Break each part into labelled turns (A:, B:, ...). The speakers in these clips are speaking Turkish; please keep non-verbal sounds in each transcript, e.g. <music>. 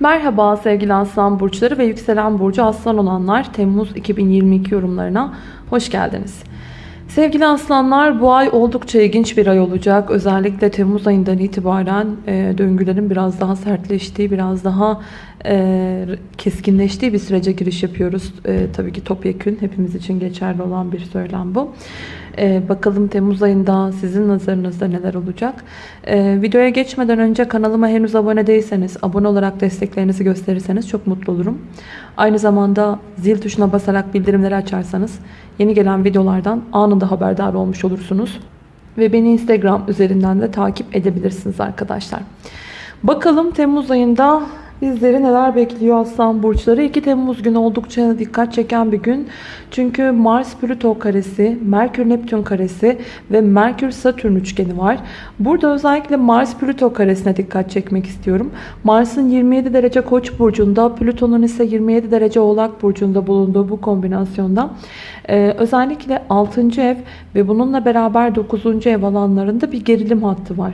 A: Merhaba sevgili Aslan Burçları ve Yükselen Burcu Aslan olanlar Temmuz 2022 yorumlarına hoş geldiniz. Sevgili Aslanlar bu ay oldukça ilginç bir ay olacak. Özellikle Temmuz ayından itibaren e, döngülerin biraz daha sertleştiği, biraz daha e, keskinleştiği bir sürece giriş yapıyoruz. E, tabii ki topyekün hepimiz için geçerli olan bir söylem bu. E, bakalım Temmuz ayında sizin nazarınızda neler olacak? E, videoya geçmeden önce kanalıma henüz abone değilseniz, abone olarak desteklerinizi gösterirseniz çok mutlu olurum. Aynı zamanda zil tuşuna basarak bildirimleri açarsanız yeni gelen videolardan anında haberdar olmuş olursunuz. Ve beni Instagram üzerinden de takip edebilirsiniz arkadaşlar. Bakalım Temmuz ayında Bizleri neler bekliyor Aslan Burçları? 2 Temmuz günü oldukça dikkat çeken bir gün. Çünkü Mars-Plüto karesi, Merkür-Neptün karesi ve Merkür-Satürn üçgeni var. Burada özellikle Mars-Plüto karesine dikkat çekmek istiyorum. Mars'ın 27 derece Koç burcunda, Plüton'un ise 27 derece Oğlak burcunda bulunduğu bu kombinasyonda ee, özellikle 6. ev ve bununla beraber 9. ev alanlarında bir gerilim hattı var.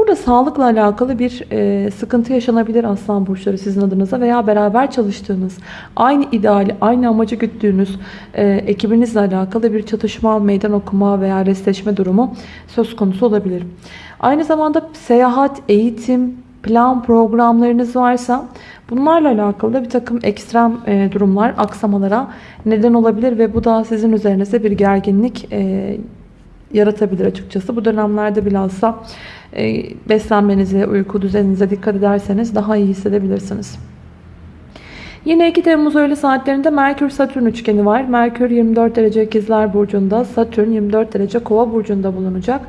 A: Burada sağlıkla alakalı bir e, sıkıntı yaşanabilir Aslan Burçları sizin adınıza veya beraber çalıştığınız, aynı ideali, aynı amacı güttüğünüz e, ekibinizle alakalı bir çatışma, meydan okuma veya restleşme durumu söz konusu olabilir. Aynı zamanda seyahat, eğitim, plan programlarınız varsa bunlarla alakalı da bir takım ekstrem e, durumlar, aksamalara neden olabilir ve bu da sizin üzerinize bir gerginlik e, yaratabilir açıkçası. Bu dönemlerde bilhassa e, beslenmenize, uyku düzeninize dikkat ederseniz daha iyi hissedebilirsiniz. Yine 2 Temmuz öğle saatlerinde Merkür-Satürn üçgeni var. Merkür 24 derece ikizler burcunda, Satürn 24 derece kova burcunda bulunacak.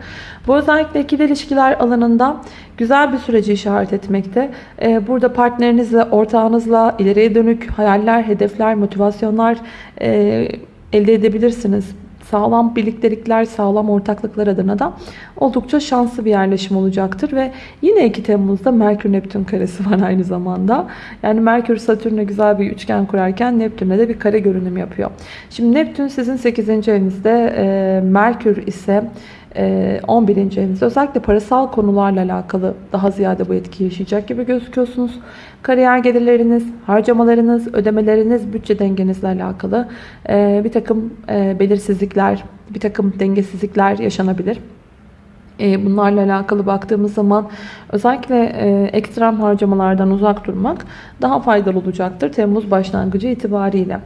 A: Bu özellikle ikili ilişkiler alanında güzel bir süreci işaret etmekte. Ee, burada partnerinizle, ortağınızla ileriye dönük hayaller, hedefler, motivasyonlar e, elde edebilirsiniz sağlam birliktelikler, sağlam ortaklıklar adına da oldukça şanslı bir yerleşim olacaktır. Ve yine 2 Temmuz'da Merkür-Neptün karesi <laughs> var aynı zamanda. Yani Merkür Satürn'e güzel bir üçgen kurarken Neptün'e de bir kare görünüm yapıyor. Şimdi Neptün sizin 8. evinizde, Merkür ise 11. Ee, evinizde özellikle parasal konularla alakalı daha ziyade bu etki yaşayacak gibi gözüküyorsunuz. Kariyer gelirleriniz, harcamalarınız, ödemeleriniz, bütçe dengenizle alakalı ee, bir takım e, belirsizlikler, bir takım dengesizlikler yaşanabilir. Ee, bunlarla alakalı baktığımız zaman özellikle e, ekstrem harcamalardan uzak durmak daha faydalı olacaktır Temmuz başlangıcı itibariyle.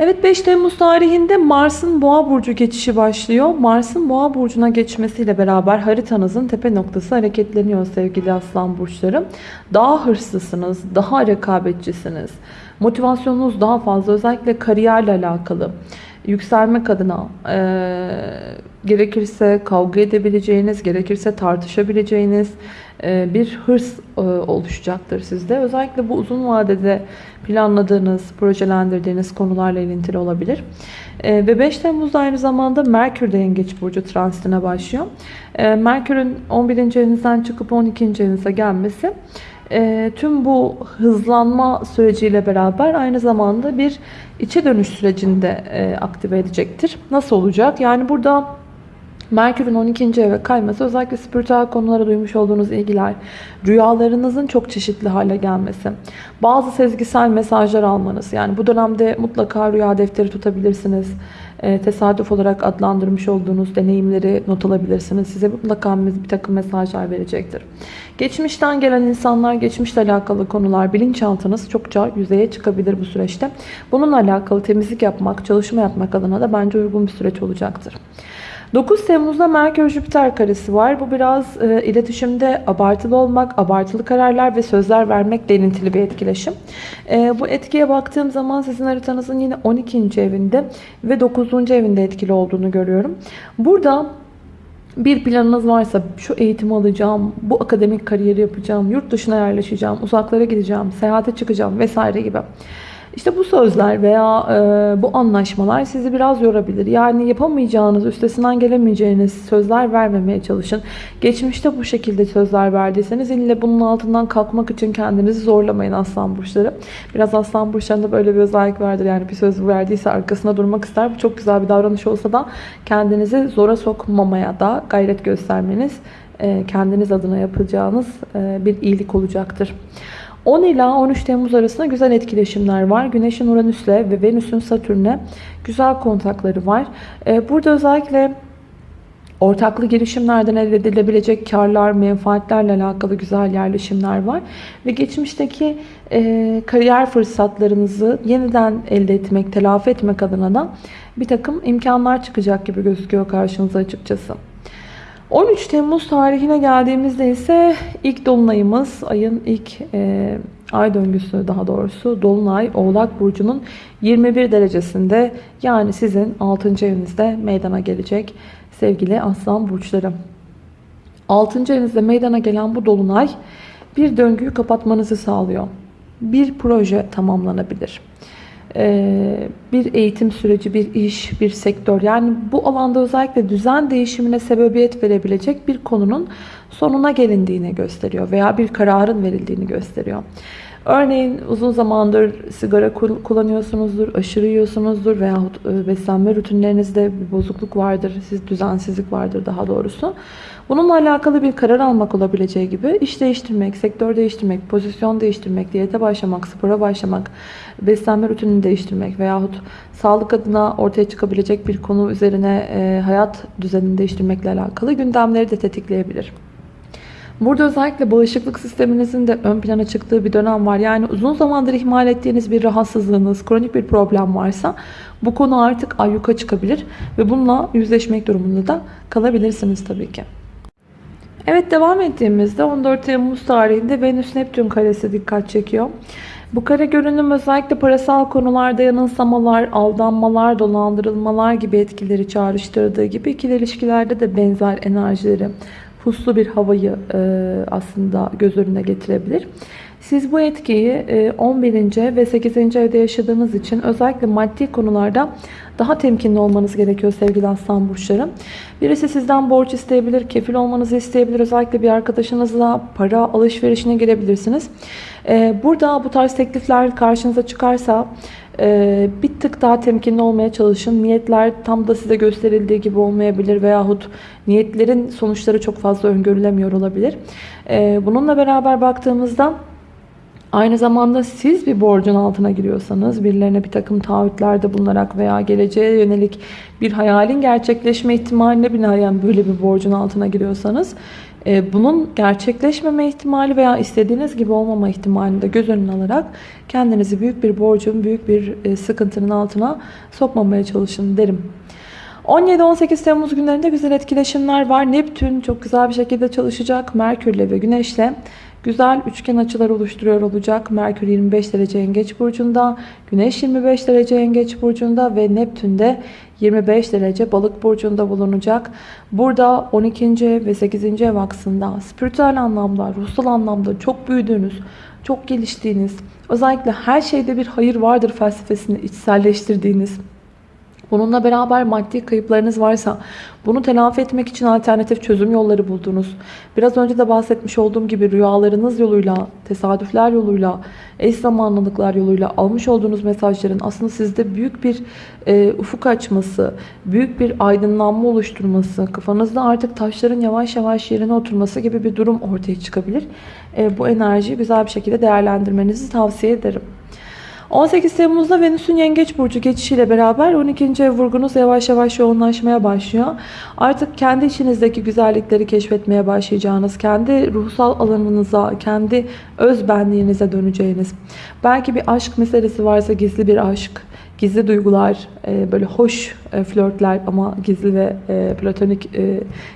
A: Evet 5 Temmuz tarihinde Mars'ın Boğa burcu geçişi başlıyor. Mars'ın Boğa burcuna geçmesiyle beraber haritanızın tepe noktası hareketleniyor sevgili Aslan burçları. Daha hırslısınız, daha rekabetçisiniz. Motivasyonunuz daha fazla özellikle kariyerle alakalı. Yükselmek adına e, gerekirse kavga edebileceğiniz, gerekirse tartışabileceğiniz e, bir hırs e, oluşacaktır sizde. Özellikle bu uzun vadede planladığınız, projelendirdiğiniz konularla ilintili olabilir. E, ve 5 Temmuz'da aynı zamanda Merkür de Yengeç Burcu transitine başlıyor. Merkür'ün 11. evinizden çıkıp 12. evinize gelmesi tüm bu hızlanma süreciyle beraber aynı zamanda bir içe dönüş sürecinde aktive edecektir. Nasıl olacak? Yani burada Merkür'ün 12. eve kayması özellikle spiritüel konulara duymuş olduğunuz ilgiler, rüyalarınızın çok çeşitli hale gelmesi, bazı sezgisel mesajlar almanız. Yani bu dönemde mutlaka rüya defteri tutabilirsiniz. E, tesadüf olarak adlandırmış olduğunuz deneyimleri not alabilirsiniz. Size mutlaka bir takım mesajlar verecektir. Geçmişten gelen insanlar, geçmişle alakalı konular, bilinçaltınız çokça yüzeye çıkabilir bu süreçte. Bununla alakalı temizlik yapmak, çalışma yapmak adına da bence uygun bir süreç olacaktır. 9 Temmuz'da Merkür-Jüpiter karesi var. Bu biraz e, iletişimde abartılı olmak, abartılı kararlar ve sözler vermek ilintili bir etkileşim. E, bu etkiye baktığım zaman sizin haritanızın yine 12. evinde ve 9. evinde etkili olduğunu görüyorum. Burada bir planınız varsa şu eğitimi alacağım, bu akademik kariyeri yapacağım, yurt dışına yerleşeceğim, uzaklara gideceğim, seyahate çıkacağım vesaire gibi. İşte bu sözler veya e, bu anlaşmalar sizi biraz yorabilir. Yani yapamayacağınız, üstesinden gelemeyeceğiniz sözler vermemeye çalışın. Geçmişte bu şekilde sözler verdiyseniz ille bunun altından kalkmak için kendinizi zorlamayın aslan burçları. Biraz aslan burçlarında böyle bir özellik vardır. Yani bir söz verdiyse arkasına durmak ister. Bu çok güzel bir davranış olsa da kendinizi zora sokmamaya da gayret göstermeniz e, kendiniz adına yapacağınız e, bir iyilik olacaktır. 10 ila 13 Temmuz arasında güzel etkileşimler var. Güneş'in Uranüs'le ve Venüs'ün Satürn'le güzel kontakları var. Ee, burada özellikle ortaklı girişimlerden elde edilebilecek karlar, menfaatlerle alakalı güzel yerleşimler var. Ve geçmişteki e, kariyer fırsatlarınızı yeniden elde etmek, telafi etmek adına da bir takım imkanlar çıkacak gibi gözüküyor karşınıza açıkçası. 13 Temmuz tarihine geldiğimizde ise ilk dolunayımız ayın ilk e, ay döngüsü daha doğrusu dolunay Oğlak Burcu'nun 21 derecesinde yani sizin 6. evinizde meydana gelecek sevgili aslan burçları. 6. evinizde meydana gelen bu dolunay bir döngüyü kapatmanızı sağlıyor. Bir proje tamamlanabilir. Ee, bir eğitim süreci, bir iş, bir sektör yani bu alanda özellikle düzen değişimine sebebiyet verebilecek bir konunun sonuna gelindiğini gösteriyor veya bir kararın verildiğini gösteriyor. Örneğin uzun zamandır sigara kullanıyorsunuzdur, aşırı yiyorsunuzdur veya e, beslenme rutinlerinizde bir bozukluk vardır, siz düzensizlik vardır daha doğrusu. Bununla alakalı bir karar almak olabileceği gibi iş değiştirmek, sektör değiştirmek, pozisyon değiştirmek, diyete başlamak, spora başlamak, beslenme rutinini değiştirmek veyahut sağlık adına ortaya çıkabilecek bir konu üzerine e, hayat düzenini değiştirmekle alakalı gündemleri de tetikleyebilir. Burada özellikle bağışıklık sisteminizin de ön plana çıktığı bir dönem var. Yani uzun zamandır ihmal ettiğiniz bir rahatsızlığınız, kronik bir problem varsa bu konu artık ayyuka çıkabilir ve bununla yüzleşmek durumunda da kalabilirsiniz tabii ki. Evet devam ettiğimizde 14 Temmuz tarihinde Venüs Neptün karesi dikkat çekiyor. Bu kare görünüm özellikle parasal konularda yanılsamalar, aldanmalar, dolandırılmalar gibi etkileri çağrıştırdığı gibi ikili ilişkilerde de benzer enerjileri puslu bir havayı e, aslında göz önüne getirebilir. Siz bu etkiyi 11. E, ve 8. evde yaşadığınız için özellikle maddi konularda daha temkinli olmanız gerekiyor sevgili aslan burçları. Birisi sizden borç isteyebilir, kefil olmanızı isteyebilir. Özellikle bir arkadaşınızla para alışverişine girebilirsiniz. E, burada bu tarz teklifler karşınıza çıkarsa ee, bir tık daha temkinli olmaya çalışın. Niyetler tam da size gösterildiği gibi olmayabilir veyahut niyetlerin sonuçları çok fazla öngörülemiyor olabilir. Ee, bununla beraber baktığımızda Aynı zamanda siz bir borcun altına giriyorsanız, birilerine bir takım taahhütlerde bulunarak veya geleceğe yönelik bir hayalin gerçekleşme ihtimaline binaen böyle bir borcun altına giriyorsanız bunun gerçekleşmeme ihtimali veya istediğiniz gibi olmama ihtimalini de göz önüne alarak kendinizi büyük bir borcun, büyük bir e, sıkıntının altına sokmamaya çalışın derim. 17-18 Temmuz günlerinde güzel etkileşimler var. Neptün çok güzel bir şekilde çalışacak. Merkürle ve Güneşle güzel üçgen açılar oluşturuyor olacak. Merkür 25 derece yengeç burcunda, Güneş 25 derece yengeç burcunda ve Neptün de 25 derece balık burcunda bulunacak. Burada 12. ve 8. ev aksında spiritüel anlamda, ruhsal anlamda çok büyüdüğünüz, çok geliştiğiniz, özellikle her şeyde bir hayır vardır felsefesini içselleştirdiğiniz, Bununla beraber maddi kayıplarınız varsa bunu telafi etmek için alternatif çözüm yolları buldunuz. Biraz önce de bahsetmiş olduğum gibi rüyalarınız yoluyla, tesadüfler yoluyla, eş zamanlılıklar yoluyla almış olduğunuz mesajların aslında sizde büyük bir e, ufuk açması, büyük bir aydınlanma oluşturması, kafanızda artık taşların yavaş yavaş yerine oturması gibi bir durum ortaya çıkabilir. E, bu enerjiyi güzel bir şekilde değerlendirmenizi tavsiye ederim. 18 Temmuz'da Venüs'ün Yengeç Burcu geçişiyle beraber 12. ev vurgunuz yavaş yavaş yoğunlaşmaya başlıyor. Artık kendi içinizdeki güzellikleri keşfetmeye başlayacağınız, kendi ruhsal alanınıza, kendi öz benliğinize döneceğiniz. Belki bir aşk meselesi varsa gizli bir aşk, gizli duygular, e, böyle hoş e, flörtler ama gizli ve e, platonik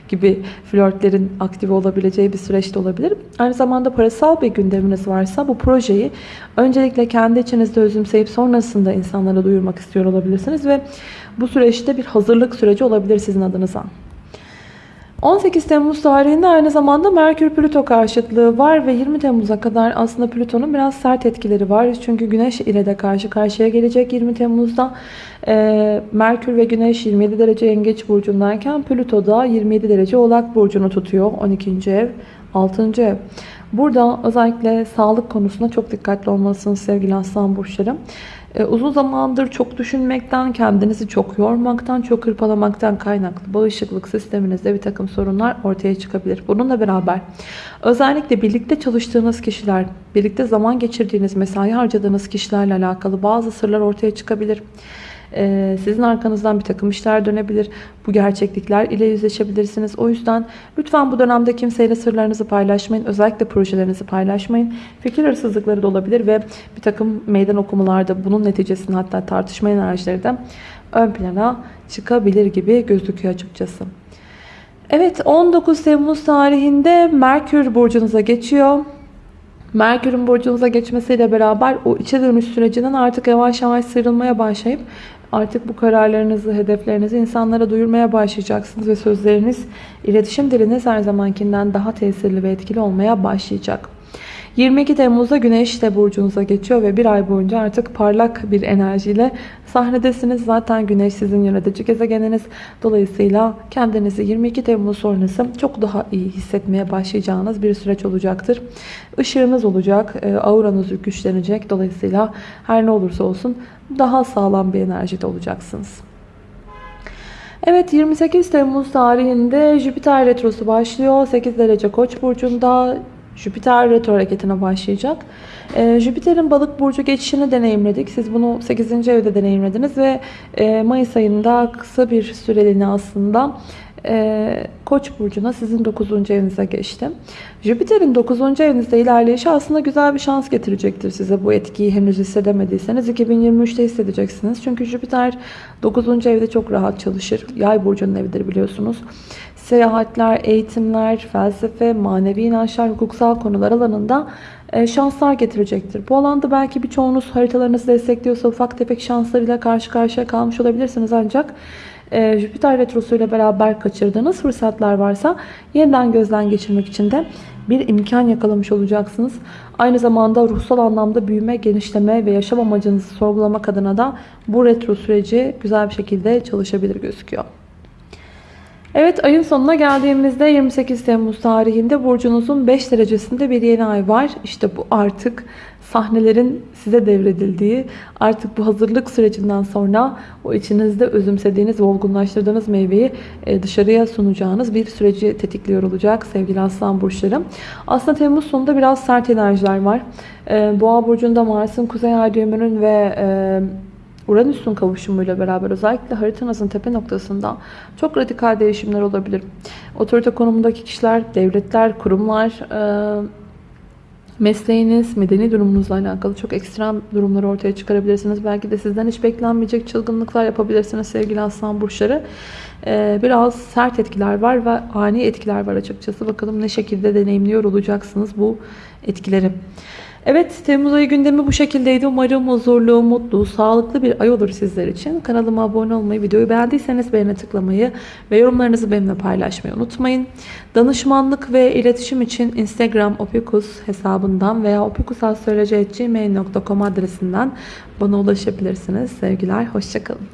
A: gibi flörtlerin aktive olabileceği bir süreçte olabilir. Aynı zamanda parasal bir gündeminiz varsa bu projeyi öncelikle kendi içinizde özümseyip sonrasında insanlara duyurmak istiyor olabilirsiniz ve bu süreçte bir hazırlık süreci olabilir sizin adınıza. 18 Temmuz tarihinde aynı zamanda Merkür-Plüto karşıtlığı var ve 20 Temmuz'a kadar aslında Plüton'un biraz sert etkileri var. Çünkü Güneş ile de karşı karşıya gelecek 20 Temmuz'da. Ee, Merkür ve Güneş 27 derece Yengeç burcundayken Plüto da 27 derece Oğlak burcunu tutuyor. 12. ev, 6. ev. Burada özellikle sağlık konusunda çok dikkatli olmalısınız sevgili aslan burçları. Ee, uzun zamandır çok düşünmekten, kendinizi çok yormaktan, çok hırpalamaktan kaynaklı bağışıklık sisteminizde bir takım sorunlar ortaya çıkabilir. Bununla beraber özellikle birlikte çalıştığınız kişiler, birlikte zaman geçirdiğiniz, mesai harcadığınız kişilerle alakalı bazı sırlar ortaya çıkabilir. Ee, sizin arkanızdan bir takım işler dönebilir. Bu gerçeklikler ile yüzleşebilirsiniz. O yüzden lütfen bu dönemde kimseyle sırlarınızı paylaşmayın. Özellikle projelerinizi paylaşmayın. Fikir hırsızlıkları da olabilir ve bir takım meydan okumalarda bunun neticesinde hatta tartışma enerjileri de ön plana çıkabilir gibi gözüküyor açıkçası. Evet 19 Temmuz tarihinde Merkür burcunuza geçiyor. Merkür'ün burcunuza geçmesiyle beraber o içe dönüş sürecinden artık yavaş yavaş sıyrılmaya başlayıp artık bu kararlarınızı, hedeflerinizi insanlara duyurmaya başlayacaksınız ve sözleriniz, iletişim diliniz her zamankinden daha tesirli ve etkili olmaya başlayacak. 22 Temmuz'da Güneş de burcunuza geçiyor ve bir ay boyunca artık parlak bir enerjiyle sahnedesiniz. Zaten Güneş sizin yönetici gezegeniniz. Dolayısıyla kendinizi 22 Temmuz sonrası çok daha iyi hissetmeye başlayacağınız bir süreç olacaktır. Işığınız olacak, e, auranız güçlenecek. Dolayısıyla her ne olursa olsun daha sağlam bir enerjide olacaksınız. Evet 28 Temmuz tarihinde Jüpiter Retrosu başlıyor. 8 derece Koç burcunda Jüpiter retro hareketine başlayacak. Ee, Jüpiter'in balık burcu geçişini deneyimledik. Siz bunu 8. evde deneyimlediniz ve e, Mayıs ayında kısa bir süreliğine aslında e, Koç burcuna sizin 9. evinize geçti. Jüpiter'in 9. evinizde ilerleyişi aslında güzel bir şans getirecektir size. Bu etkiyi henüz hissedemediyseniz 2023'te hissedeceksiniz. Çünkü Jüpiter 9. evde çok rahat çalışır. Yay burcunun evidir biliyorsunuz seyahatler, eğitimler, felsefe, manevi inançlar, hukuksal konular alanında e, şanslar getirecektir. Bu alanda belki birçoğunuz haritalarınızı destekliyorsa ufak tefek şanslarıyla karşı karşıya kalmış olabilirsiniz ancak e, Jüpiter Retrosu ile beraber kaçırdığınız fırsatlar varsa yeniden gözden geçirmek için de bir imkan yakalamış olacaksınız. Aynı zamanda ruhsal anlamda büyüme, genişleme ve yaşam amacınızı sorgulamak adına da bu retro süreci güzel bir şekilde çalışabilir gözüküyor. Evet ayın sonuna geldiğimizde 28 Temmuz tarihinde burcunuzun 5 derecesinde bir yeni ay var. İşte bu artık sahnelerin size devredildiği, artık bu hazırlık sürecinden sonra o içinizde özümsediğiniz, olgunlaştırdığınız meyveyi e, dışarıya sunacağınız bir süreci tetikliyor olacak sevgili aslan burçları. Aslında Temmuz sonunda biraz sert enerjiler var. E, Boğa burcunda Mars'ın Kuzey Ay düğümünün ve e, Uranüs'ün kavuşumuyla beraber özellikle haritanızın tepe noktasında çok radikal değişimler olabilir. Otorite konumundaki kişiler, devletler, kurumlar, e, mesleğiniz, medeni durumunuzla alakalı çok ekstrem durumları ortaya çıkarabilirsiniz. Belki de sizden hiç beklenmeyecek çılgınlıklar yapabilirsiniz sevgili aslan burçları. E, biraz sert etkiler var ve ani etkiler var açıkçası. Bakalım ne şekilde deneyimliyor olacaksınız bu etkileri. Evet Temmuz ayı gündemi bu şekildeydi. Umarım huzurlu, mutlu, sağlıklı bir ay olur sizler için. Kanalıma abone olmayı, videoyu beğendiyseniz beğene tıklamayı ve yorumlarınızı benimle paylaşmayı unutmayın. Danışmanlık ve iletişim için Instagram opikus hesabından veya opikusastroloji.gmail.com adresinden bana ulaşabilirsiniz. Sevgiler, hoşçakalın.